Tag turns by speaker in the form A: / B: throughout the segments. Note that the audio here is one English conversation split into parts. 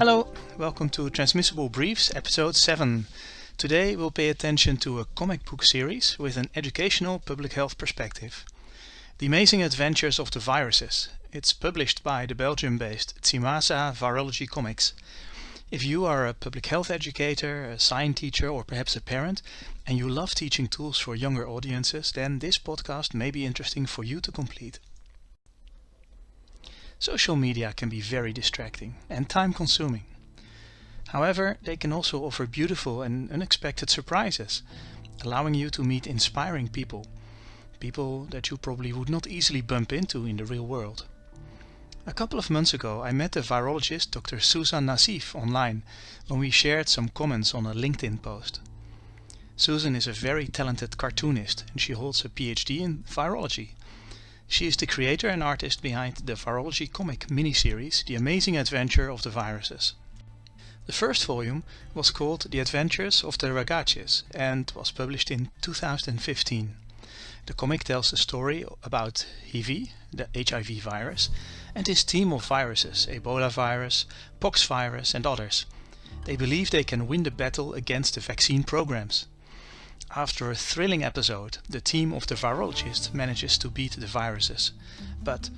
A: Hello, welcome to Transmissible Briefs, episode 7. Today we'll pay attention to a comic book series with an educational public health perspective. The Amazing Adventures of the Viruses. It's published by the Belgium-based Tsimasa Virology Comics. If you are a public health educator, a science teacher or perhaps a parent and you love teaching tools for younger audiences, then this podcast may be interesting for you to complete. Social media can be very distracting and time consuming. However, they can also offer beautiful and unexpected surprises, allowing you to meet inspiring people, people that you probably would not easily bump into in the real world. A couple of months ago I met the virologist Dr. Susan Nassif online when we shared some comments on a LinkedIn post. Susan is a very talented cartoonist and she holds a PhD in virology. She is the creator and artist behind the virology comic miniseries The Amazing Adventure of the Viruses. The first volume was called The Adventures of the Ragazes and was published in 2015. The comic tells a story about HIV, the HIV virus, and his team of viruses, Ebola virus, pox virus and others. They believe they can win the battle against the vaccine programs. After a thrilling episode, the team of the virologist manages to beat the viruses. But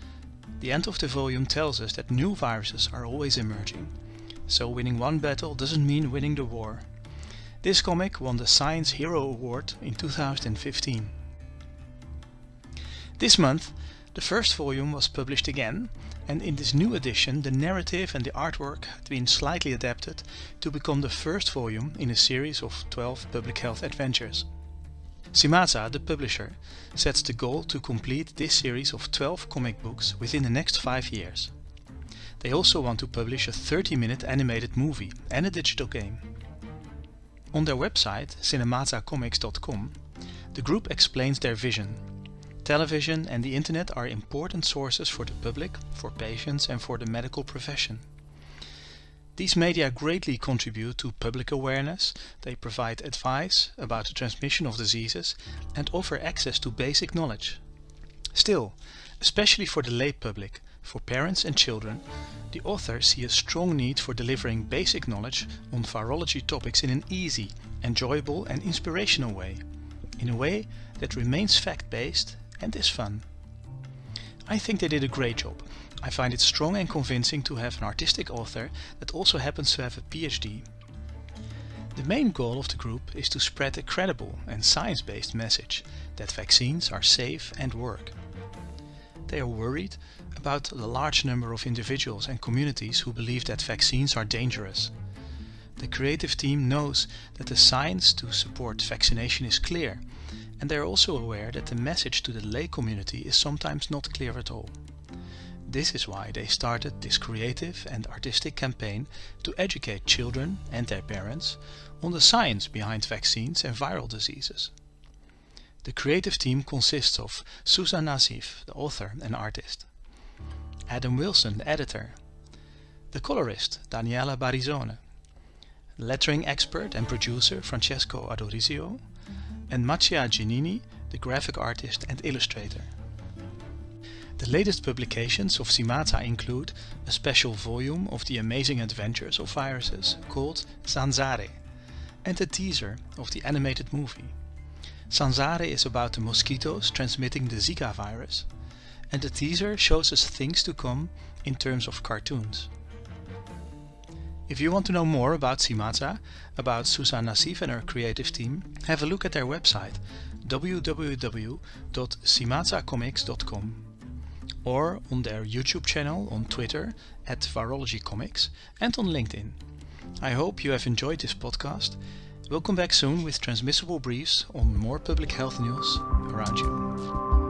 A: the end of the volume tells us that new viruses are always emerging. So winning one battle doesn't mean winning the war. This comic won the Science Hero Award in 2015. This month, the first volume was published again and in this new edition the narrative and the artwork had been slightly adapted to become the first volume in a series of 12 public health adventures. Tsimasa, the publisher, sets the goal to complete this series of 12 comic books within the next 5 years. They also want to publish a 30-minute animated movie and a digital game. On their website, cinematacomics.com, the group explains their vision Television and the internet are important sources for the public, for patients and for the medical profession. These media greatly contribute to public awareness, they provide advice about the transmission of diseases and offer access to basic knowledge. Still, especially for the lay public, for parents and children, the authors see a strong need for delivering basic knowledge on virology topics in an easy, enjoyable and inspirational way. In a way that remains fact-based and is fun. I think they did a great job. I find it strong and convincing to have an artistic author that also happens to have a PhD. The main goal of the group is to spread a credible and science-based message that vaccines are safe and work. They are worried about the large number of individuals and communities who believe that vaccines are dangerous. The creative team knows that the science to support vaccination is clear and they are also aware that the message to the lay community is sometimes not clear at all. This is why they started this creative and artistic campaign to educate children and their parents on the science behind vaccines and viral diseases. The creative team consists of Susan Nassif, the author and artist, Adam Wilson, the editor, the colorist Daniela Barizone, lettering expert and producer Francesco Adorisio, and Mattia Giannini, the graphic artist and illustrator. The latest publications of Simata include a special volume of the amazing adventures of viruses called Zanzare and a teaser of the animated movie. Zanzare is about the mosquitoes transmitting the Zika virus and the teaser shows us things to come in terms of cartoons. If you want to know more about Tsimasa, about Susan Nassif and her creative team, have a look at their website www.tsimatacomics.com or on their YouTube channel on Twitter at Virology Comics and on LinkedIn. I hope you have enjoyed this podcast. We'll come back soon with transmissible briefs on more public health news around you.